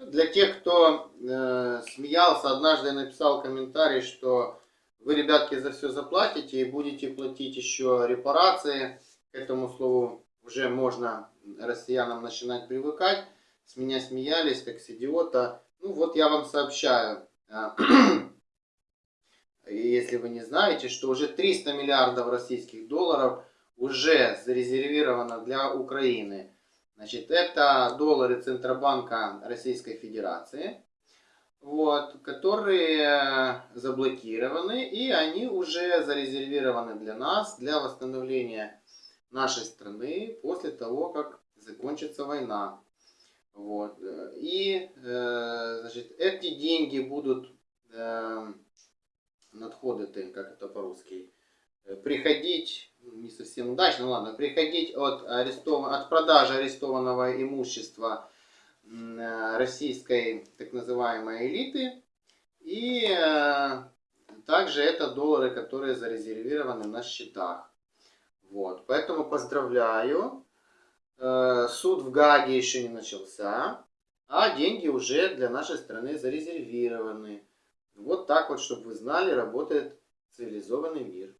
Для тех, кто э, смеялся, однажды я написал комментарий, что вы, ребятки, за все заплатите и будете платить еще репарации. К этому слову уже можно россиянам начинать привыкать. С меня смеялись, как с идиота. Ну вот я вам сообщаю, э, если вы не знаете, что уже 300 миллиардов российских долларов уже зарезервировано для Украины. Значит, это доллары Центробанка Российской Федерации, вот, которые заблокированы, и они уже зарезервированы для нас, для восстановления нашей страны после того, как закончится война. Вот. И э, значит, эти деньги будут, э, надходы, как это по-русски, приходить не совсем удачно, ну ладно, приходить от, арестов... от продажи арестованного имущества э, российской так называемой элиты. И э, также это доллары, которые зарезервированы на счетах. Вот, поэтому поздравляю. Э, суд в Гаге еще не начался, а деньги уже для нашей страны зарезервированы. Вот так вот, чтобы вы знали, работает цивилизованный мир.